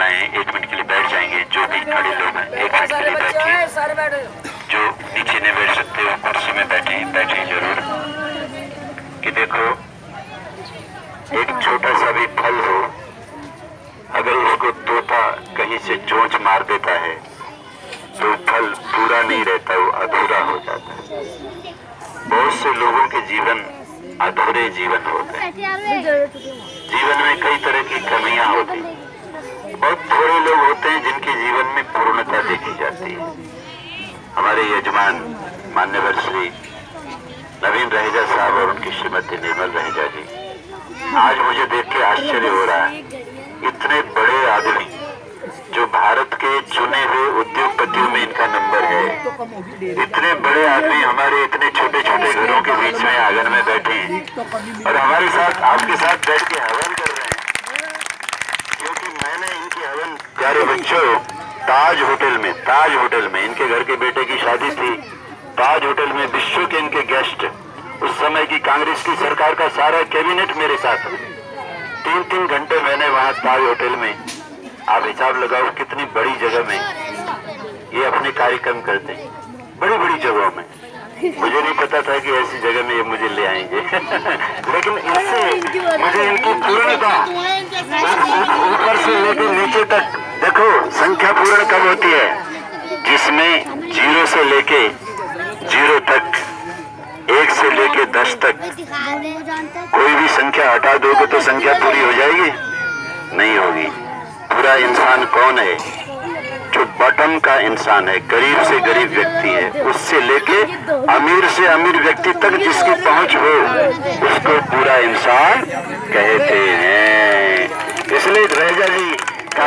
करना है एक मिनट के लिए बैठ जाएँगे जो भी खड़े लोग हैं एक मिनट के लिए बैठे जो नीचे नहीं बैठ सकते वो कुर्सी में बैठे बैठे ज़रूर। कि देखो एक छोटा सा भी फल हो अगर उसको तोता कहीं से चोंच मार देता है तो फल पूरा नहीं रहता वो अधूरा हो जाता है। बहुत से लोगों के जीवन अधूरे जीवन होते हैं। जीवन में कई तरह की कमियाँ होती हैं। बहुत थोड़े लोग होते हैं जिनके जीवन में पूर्णता देखी जाती है। हमारे यजमान मान्यवर श्री नवीन रहेजा साहब और उनकी श्रीमती निर्मल रहेजा जी। आज मुझे देख के आश्चर्य हो रहा है। इतने बड़े आदमी जो भारत के चुने हुए उद्योगपतियों में इनका नंबर है। इतने बड़े आदमी हमारे इतने छोटे छोटे घरों के बीच में आँगन में बैठे हैं। और हमारे साथ, आपके साथ बैठ के हवन कर रहे हैं क्योंकि मैंने इनकी हवन प्यारे बच्चों, ताज होटल में, ताज होटल में, इनके घर के बेटे की शादी थी। ताज होटल में विश्व के इनके गेस्ट, उस समय की कांग्रेस की सरकार का सारा कैबिनेट मेरे साथ। तीन तीन घंटे मैंने वहाँ ताज होटल में। आप हिसाब लगाओ कितनी बड़ी जगह में ये अपने कार्यक्रम करते हैं। बड़ी बड़ी जगहों में। मुझे नहीं पता था कि ऐसी जगह में ये मुझे ले आएँगे। लेकिन इससे मुझे इनकी पूर्णता ऊपर से लेकर नीचे तक देखो, संख्या पूर्ण कब होती है? जिसमें ज़ीरो से लेके ज़ीरो तक, एक से लेके दस तक। कोई भी संख्या हटा दोगे तो संख्या पूरी हो जाएगी? नहीं होगी। पूरा इंसान कौन है? जो बटम का इंसान है, गरीब से गरीब व्यक्ति है, उससे लेके अमीर से अमीर व्यक्ति तक जिसकी पहुँच हो, उसको पूरा इंसान कहते हैं।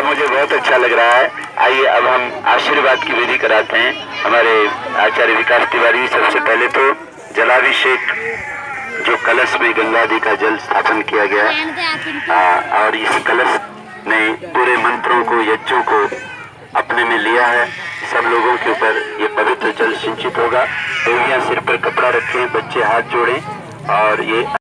का मुझे बहुत अच्छा लग रहा है। आइए अब हम आशीर्वाद की विधि कराते हैं। हमारे आचार्य विकास तिवारी सबसे पहले तो जलाभिषेक जो कलश में गंगा जी का जल स्थापन किया गया। आ, और इस कलश ने पूरे मंत्रों को यज्ञों को अपने में लिया है। सब लोगों के ऊपर ये पवित्र जल सिंचित होगा। देवियाँ सिर पर कपड़ा रखें बच्चे हाथ जोड़ें और ये